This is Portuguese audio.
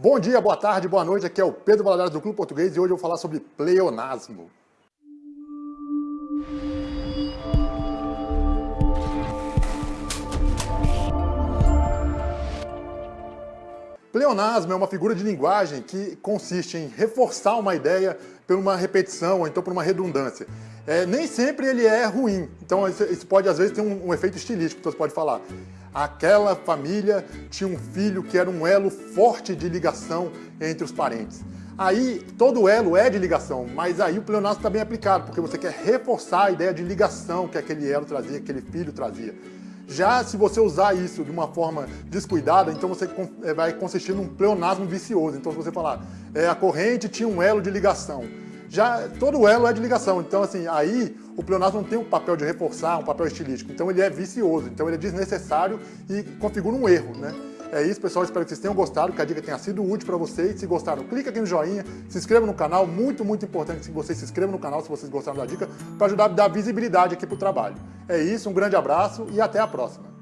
Bom dia, boa tarde, boa noite, aqui é o Pedro Valadares do Clube Português e hoje eu vou falar sobre pleonasmo. Pleonasmo é uma figura de linguagem que consiste em reforçar uma ideia por uma repetição ou então por uma redundância. É, nem sempre ele é ruim, então isso pode às vezes ter um, um efeito estilístico, então você pode falar aquela família tinha um filho que era um elo forte de ligação entre os parentes. Aí, todo elo é de ligação, mas aí o pleonasmo está bem aplicado, porque você quer reforçar a ideia de ligação que aquele elo trazia, que aquele filho trazia. Já se você usar isso de uma forma descuidada, então você eh, vai consistir num pleonasmo vicioso. Então se você falar, é, a corrente tinha um elo de ligação, já todo elo é de ligação. Então, assim, aí o pleonasmo não tem um papel de reforçar, um papel estilístico. Então ele é vicioso, então ele é desnecessário e configura um erro, né? É isso, pessoal. Espero que vocês tenham gostado, que a dica tenha sido útil para vocês. Se gostaram, clica aqui no joinha, se inscreva no canal. Muito, muito importante que vocês se inscrevam no canal se vocês gostaram da dica, para ajudar a dar visibilidade aqui para o trabalho. É isso, um grande abraço e até a próxima.